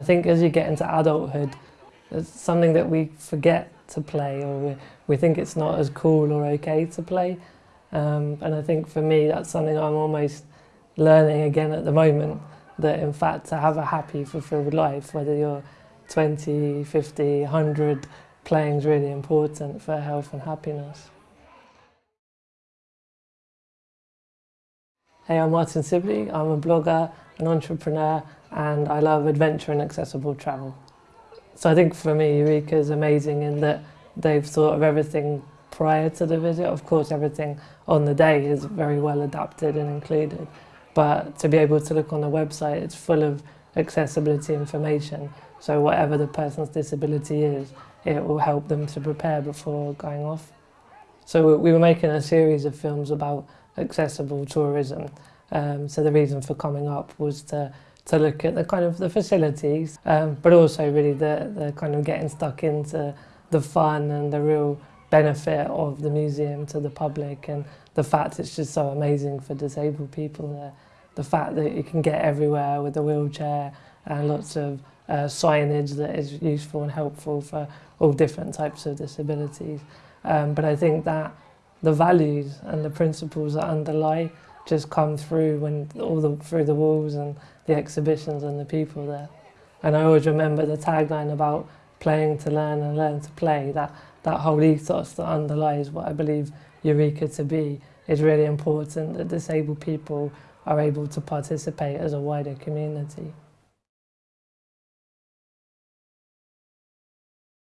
I think as you get into adulthood, it's something that we forget to play or we, we think it's not as cool or okay to play. Um, and I think for me that's something I'm almost learning again at the moment, that in fact to have a happy, fulfilled life, whether you're 20, 50, 100, playing is really important for health and happiness. Hey, I'm Martin Sibley. I'm a blogger, an entrepreneur, and I love adventure and accessible travel. So I think for me, Eureka is amazing in that they've thought of everything prior to the visit. Of course, everything on the day is very well adapted and included. But to be able to look on the website, it's full of accessibility information. So whatever the person's disability is, it will help them to prepare before going off. So we were making a series of films about accessible tourism. Um, so the reason for coming up was to to look at the kind of the facilities, um, but also really the, the kind of getting stuck into the fun and the real benefit of the museum to the public and the fact it's just so amazing for disabled people. The, the fact that you can get everywhere with a wheelchair and lots of uh, signage that is useful and helpful for all different types of disabilities. Um, but I think that the values and the principles that underlie just come through when all the through the walls and the exhibitions and the people there. And I always remember the tagline about playing to learn and learn to play. That that whole ethos that underlies what I believe Eureka to be is really important that disabled people are able to participate as a wider community.